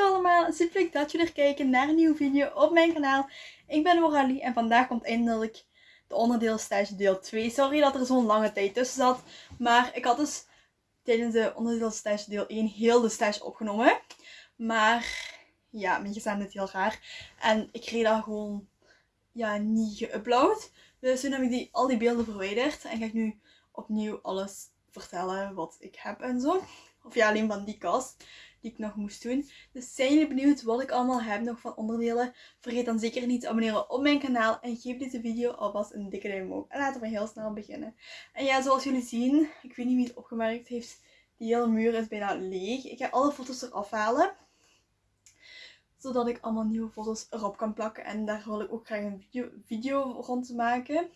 Hallo allemaal, super leuk dat jullie er kijken naar een nieuwe video op mijn kanaal. Ik ben Moralie en vandaag komt eindelijk de onderdeelstage deel 2. Sorry dat er zo'n lange tijd tussen zat, maar ik had dus tijdens de onderdeelstage deel 1 heel de stage opgenomen. Maar ja, mijn gezin het heel raar en ik kreeg dat gewoon ja, niet geüpload. Dus toen heb ik die, al die beelden verwijderd en ga ik nu opnieuw alles vertellen wat ik heb en zo. Of ja, alleen van die kast die ik nog moest doen. Dus zijn jullie benieuwd wat ik allemaal heb nog van onderdelen? Vergeet dan zeker niet te abonneren op mijn kanaal. En geef deze video alvast een dikke duim omhoog. En laten we heel snel beginnen. En ja, zoals jullie zien, ik weet niet wie het opgemerkt heeft. Die hele muur is bijna leeg. Ik ga alle foto's eraf halen. Zodat ik allemaal nieuwe foto's erop kan plakken. En daar wil ik ook graag een video, video rond maken.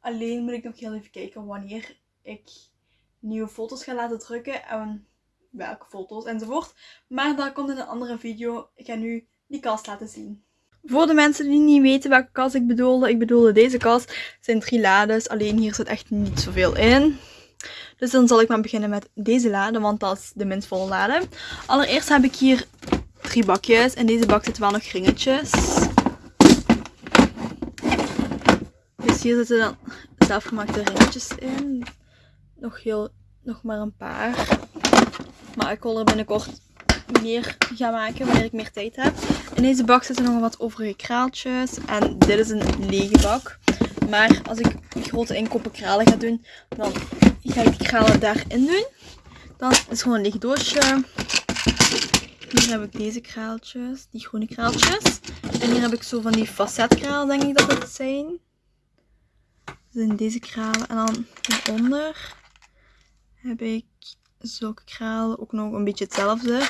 Alleen moet ik nog heel even kijken wanneer ik nieuwe foto's ga laten drukken. En welke foto's enzovoort. Maar dat komt in een andere video. Ik ga nu die kast laten zien. Voor de mensen die niet weten welke kast ik bedoelde, ik bedoelde deze kast. Het zijn drie lades, alleen hier zit echt niet zoveel in. Dus dan zal ik maar beginnen met deze lade, want dat is de minst volle lade. Allereerst heb ik hier drie bakjes. In deze bak zitten wel nog ringetjes. Dus hier zitten dan zelfgemaakte ringetjes in. Nog, heel, nog maar een paar. Maar ik wil er binnenkort meer gaan maken wanneer ik meer tijd heb. In deze bak zitten nog wat overige kraaltjes. En dit is een lege bak. Maar als ik grote inkopen kralen ga doen, dan ga ik die kralen daarin doen. Dan is het gewoon een leeg doosje. Hier heb ik deze kraaltjes, die groene kraaltjes. En hier heb ik zo van die facetkralen, denk ik dat het zijn. Dus in deze kralen. En dan hieronder heb ik zulke kralen. Ook nog een beetje hetzelfde.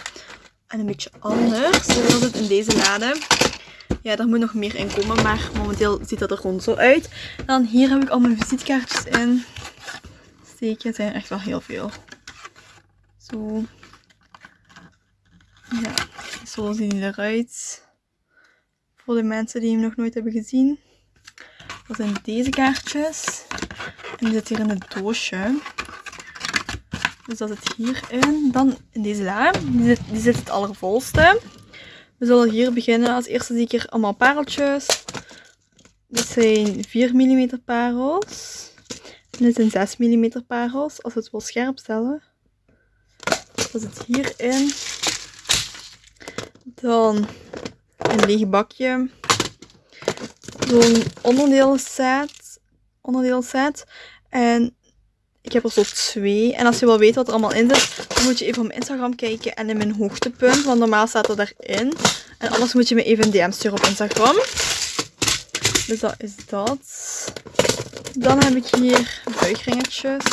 En een beetje anders. Zoals het in deze lade. Ja, daar moet nog meer in komen. Maar momenteel ziet dat er gewoon zo uit. Dan hier heb ik al mijn visitekaartjes in. Steken. Het zijn echt wel heel veel. Zo. Ja, zo zien die eruit. Voor de mensen die hem nog nooit hebben gezien. Dat zijn deze kaartjes. En die zit hier in het doosje. Dus dat zit hierin. Dan in deze la. Die zit, die zit het allervolste. We zullen hier beginnen. Als eerste zie ik hier allemaal pareltjes. Dit zijn 4 mm parels. En dit zijn 6 mm parels. Als het wil scherp stellen. Dat zit hierin. Dan een leeg bakje. Zo'n onderdelen Onderdeelset. En ik heb er zo twee. En als je wil weten wat er allemaal in zit, dan moet je even op mijn Instagram kijken en in mijn hoogtepunt. Want normaal staat er daarin. En anders moet je me even een DM sturen op Instagram. Dus dat is dat. Dan heb ik hier buigringetjes.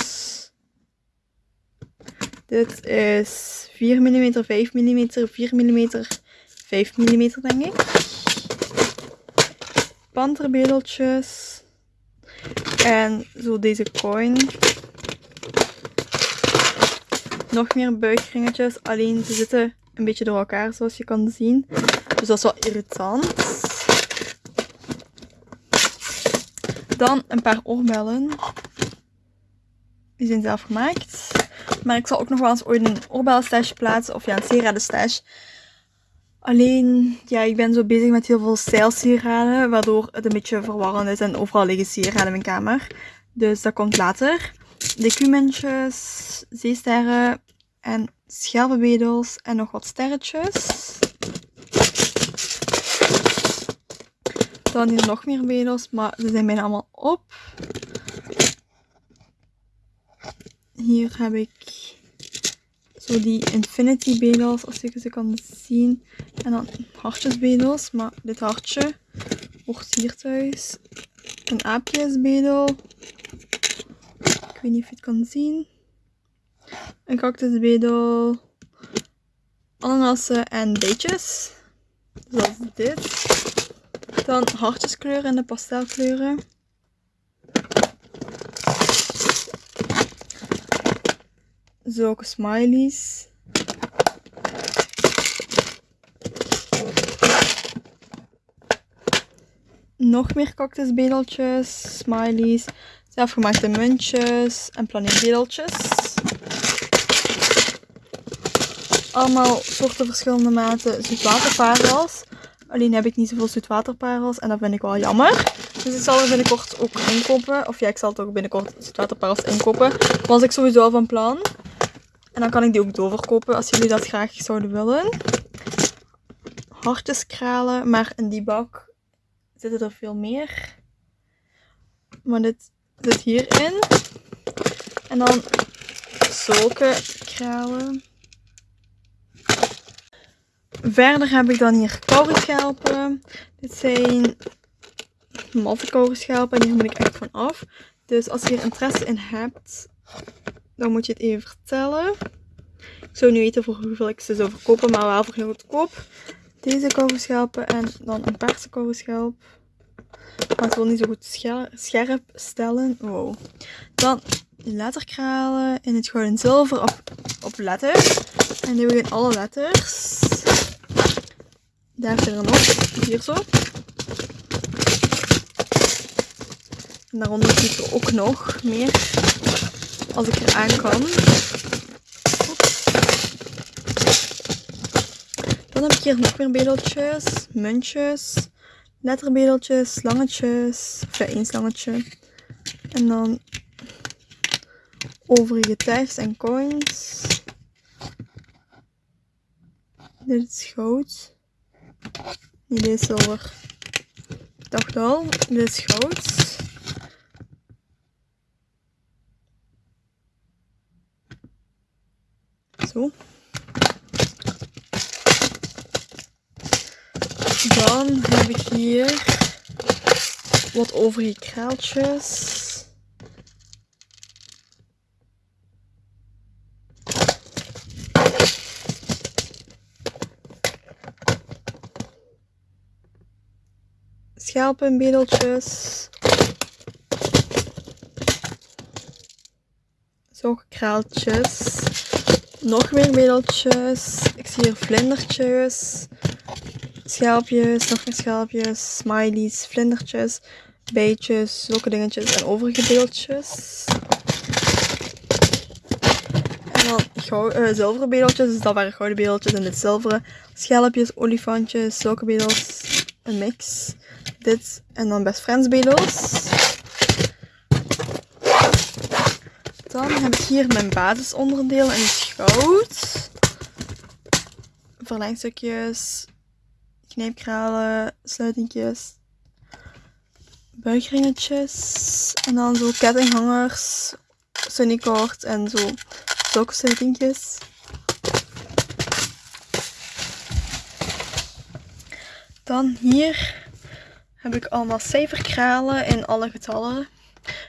Dit is 4 mm, 5 mm, 4 mm, 5 mm denk ik. Panterbedeltjes. En zo deze coin nog meer buikringetjes. Alleen ze zitten een beetje door elkaar zoals je kan zien. Dus dat is wel irritant. Dan een paar oorbellen. Die zijn zelf gemaakt. Maar ik zal ook nog wel eens ooit een oorbellenstash plaatsen. Of ja, een sieradenstash. Alleen, ja, ik ben zo bezig met heel veel stijlsieraden. Waardoor het een beetje verwarrend is. En overal liggen sieraden in mijn kamer. Dus dat komt later. Decumentjes, zeesterren en schelpenwedels en nog wat sterretjes. Dan hier nog meer wedels, maar ze zijn bijna allemaal op. Hier heb ik zo die infinity bedels, als je ze kan zien. En dan hartjesbedels, maar dit hartje hoort hier thuis. Een aapjesbedel. Ik weet niet of je het kan zien. Een cactusbedel. Ananassen en beetjes. Zoals dit. Dan hartjeskleuren en de pastelkleuren. Zulke smileys. Nog meer cactusbedeltjes, smileys, zelfgemaakte muntjes en planeerbedeltjes. allemaal soorten verschillende maten zoetwaterparels. Alleen heb ik niet zoveel zoetwaterparels en dat vind ik wel jammer. Dus ik zal er binnenkort ook inkopen. Of ja, ik zal ook binnenkort zoetwaterparels inkopen. Was ik sowieso al van plan. En dan kan ik die ook doorverkopen als jullie dat graag zouden willen. Hartjeskralen, maar in die bak zitten er veel meer. Maar dit zit hierin. En dan zulke kralen. Verder heb ik dan hier kauwschelpen. Dit zijn matte kauwschelpen en hier moet ik echt van af. Dus als je er interesse in hebt, dan moet je het even vertellen. Ik zou niet weten voor hoeveel ik ze zou verkopen, maar wel voor heel goedkoop. Deze kauwschelpen en dan een perse kauwschelp. Maar het wil niet zo goed scherp stellen. Wow. Dan letterkralen in het gouden zilver op, op letters. En nu in alle letters. Daar je er nog. Hier zo. En daaronder zit er ook nog meer. Als ik er aan kan. Dan heb ik hier nog meer bedeltjes, muntjes, letterbedeltjes, slangetjes. Of één slangetje. En dan overige tags en coins. Dit is goud. Nee, dit is zilver. Ik dacht al, dit is goud. Zo. Dan heb ik hier wat overige kraaltjes. schelpenbedeltjes. Zo kraaltjes. Nog meer bedeltjes. Ik zie hier vlindertjes. Schelpjes, nog schelpjes. Smileys, vlindertjes. Beetjes, zulke dingetjes en overige beeldjes. En dan uh, zilveren bedeltjes, dus dat waren gouden bedeltjes en dit zilveren. Schelpjes, olifantjes, zulke bedels. Een mix dit en dan Best Friends bedels. Dan heb ik hier mijn basisonderdeel het goud. Verlengstukjes, knijpkralen, sluitingjes, buigringetjes. En dan zo kettinghangers, sunnycord en zo zulke sluitingjes. Dan hier heb ik allemaal cijferkralen in alle getallen.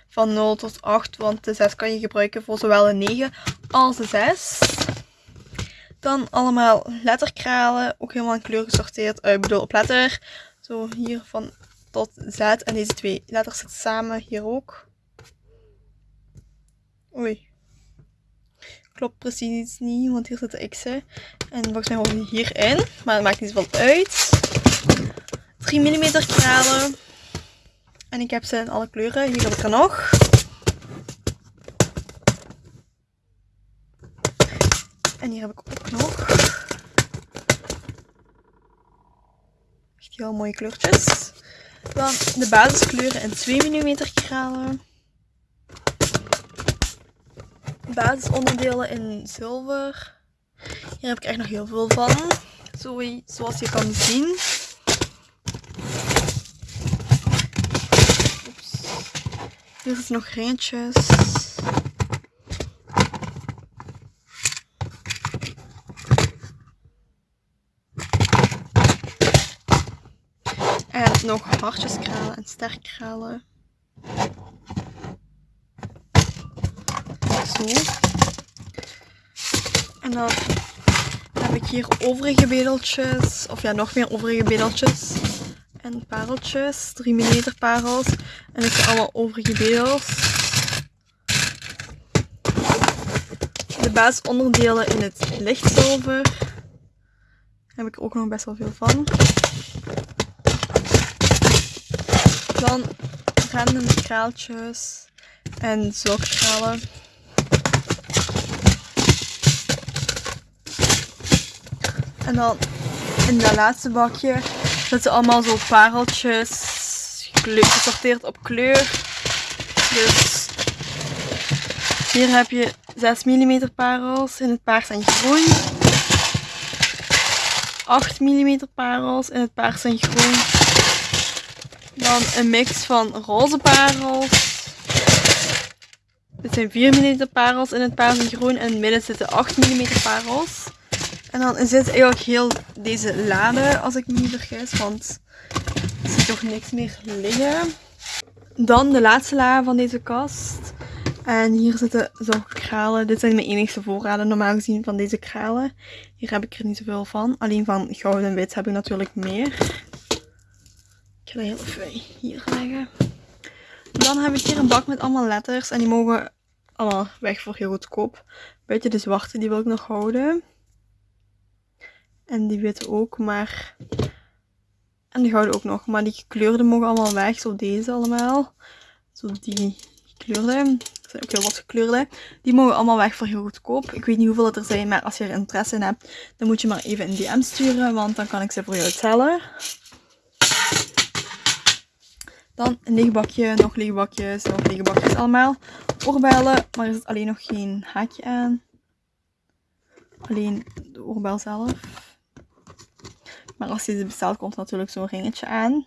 Van 0 tot 8, want de 6 kan je gebruiken voor zowel een 9 als de 6. Dan allemaal letterkralen, ook helemaal in kleur gesorteerd. Uh, ik bedoel op letter. Zo hier van tot Z. En deze twee letters zitten samen hier ook. Oei. Klopt precies niet, want hier zitten x'en. En volgens mij horen die hierin. Maar dat maakt niet zoveel uit. 3 mm kralen. En ik heb ze in alle kleuren. Hier heb ik er nog. En hier heb ik ook nog. Echt heel mooie kleurtjes. Dan de basiskleuren in 2 mm kralen. Basisonderdelen in zilver. Hier heb ik echt nog heel veel van. Zoals je kan zien. Hier zitten nog ringetjes. En nog hartjeskralen en sterkkralen. Zo. En dan heb ik hier overige bedeltjes. Of ja, nog meer overige bedeltjes en pareltjes. 3 mm parels. En ik heb allemaal overige bedels. De basisonderdelen in het lichtzilver. Daar heb ik ook nog best wel veel van. Dan random kraaltjes en zulke kralen. En dan in dat laatste bakje zitten allemaal zo pareltjes. Gesorteerd op kleur. Dus hier heb je 6 mm parels in het paars en groen. 8 mm parels in het paars en groen. Dan een mix van roze parels. Dit zijn 4 mm parels in het paars en groen. En in het midden zitten 8 mm parels. En dan zit eigenlijk heel deze lade, als ik me niet vergis. Want er zit toch niks meer liggen. Dan de laatste la van deze kast. En hier zitten zo kralen. Dit zijn mijn enigste voorraden normaal gezien van deze kralen. Hier heb ik er niet zoveel van. Alleen van goud en wit heb ik natuurlijk meer. Ik ga heel even hier leggen. Dan heb ik hier een bak met allemaal letters. En die mogen allemaal weg voor heel goedkoop. Beetje de zwarte, die wil ik nog houden. En die witte ook, maar... En die gouden ook nog. Maar die gekleurde mogen allemaal weg. Zo deze allemaal. Zo die gekleurde. Er zijn ook heel wat gekleurde. Die mogen allemaal weg voor heel goedkoop. Ik weet niet hoeveel er zijn, maar als je er interesse in hebt, dan moet je maar even een DM sturen. Want dan kan ik ze voor jou tellen. Dan een leeg bakje, nog lege bakjes, nog lege bakjes allemaal. Oorbellen, maar er zit alleen nog geen haakje aan. Alleen de oorbel zelf. Maar als je ze bestelt, komt natuurlijk zo'n ringetje aan.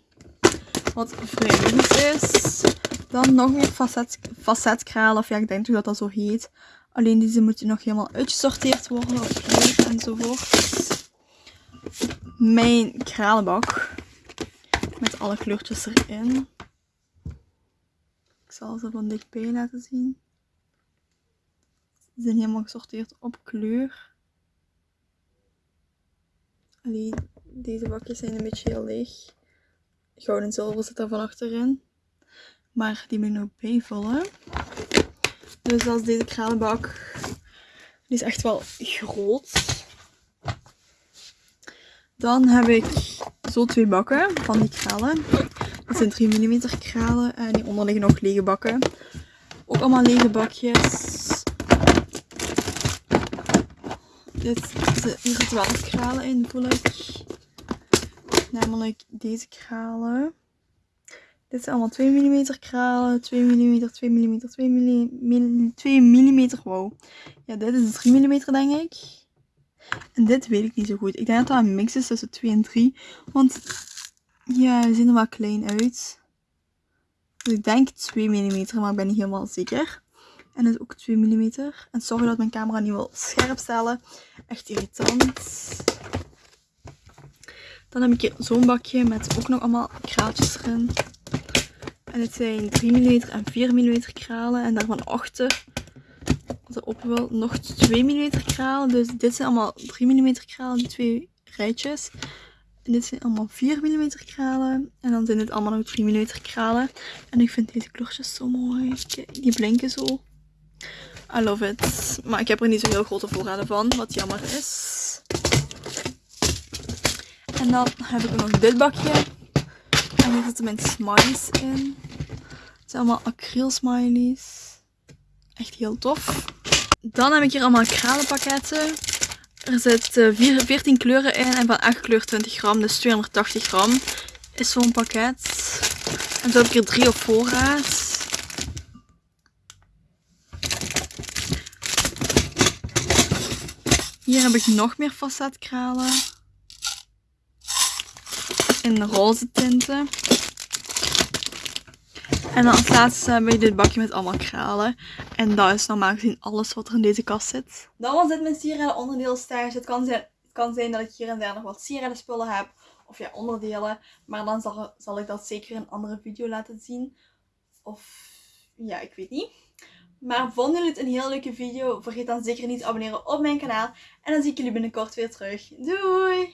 Wat vrij is. Dan nog meer facet, facetkralen. Of ja, ik denk toch dat dat zo heet. Alleen deze moeten nog helemaal uitgesorteerd worden kleur enzovoort. Mijn kralenbak. Met alle kleurtjes erin. Ik zal ze van dichtbij laten zien. Ze zijn helemaal gesorteerd op kleur. Alleen deze bakjes zijn een beetje heel leeg. Goud en zilver zit er van achterin. Maar die moet ik nog bijvullen. Dus dat is deze kralenbak. Die is echt wel groot. Dan heb ik zo twee bakken van die kralen. Dat zijn 3 mm kralen. En hieronder liggen nog lege bakken. Ook allemaal lege bakjes. Dit, hier zitten wel kralen in, voel ik. Namelijk deze kralen. Dit zijn allemaal 2 mm kralen. 2 mm, 2 mm, 2 mm, 2 mm. Wow. Ja, dit is 3 mm denk ik. En dit weet ik niet zo goed. Ik denk dat dat een mix is tussen 2 en 3. Want ja, ze zien er wel klein uit. Dus ik denk 2 mm, maar ik ben niet helemaal zeker. En dit is ook 2 mm. En sorry dat mijn camera niet wil scherp stellen. Echt irritant. Dan heb ik hier zo'n bakje met ook nog allemaal kraaltjes erin. En dit zijn 3 mm en 4 mm kralen. En daarvan achter, als ik op wil, nog 2 mm kralen. Dus dit zijn allemaal 3 mm kralen, die twee rijtjes. En dit zijn allemaal 4 mm kralen. En dan zijn dit allemaal nog 3 mm kralen. En ik vind deze kleurtjes zo mooi. Die blinken zo. I love it. Maar ik heb er niet zo heel grote voorraden van, wat jammer is. En dan heb ik nog dit bakje. En hier zitten mijn smileys in. Het zijn allemaal acryl smileys. Echt heel tof. Dan heb ik hier allemaal kralenpakketten. Er zitten 14 kleuren in en van elke kleur 20 gram, dus 280 gram is zo'n pakket. En zo heb ik er drie op voorraad. Hier heb ik nog meer facetkralen. In roze tinten. En dan als laatste heb ik dit bakje met allemaal kralen. En dat is normaal gezien alles wat er in deze kast zit. Dan was dit mijn sieraden onderdeelstage. Het kan zijn, het kan zijn dat ik hier en daar nog wat sieraden spullen heb. Of ja, onderdelen. Maar dan zal, zal ik dat zeker in een andere video laten zien. Of ja, ik weet niet. Maar vonden jullie het een heel leuke video? Vergeet dan zeker niet te abonneren op mijn kanaal. En dan zie ik jullie binnenkort weer terug. Doei!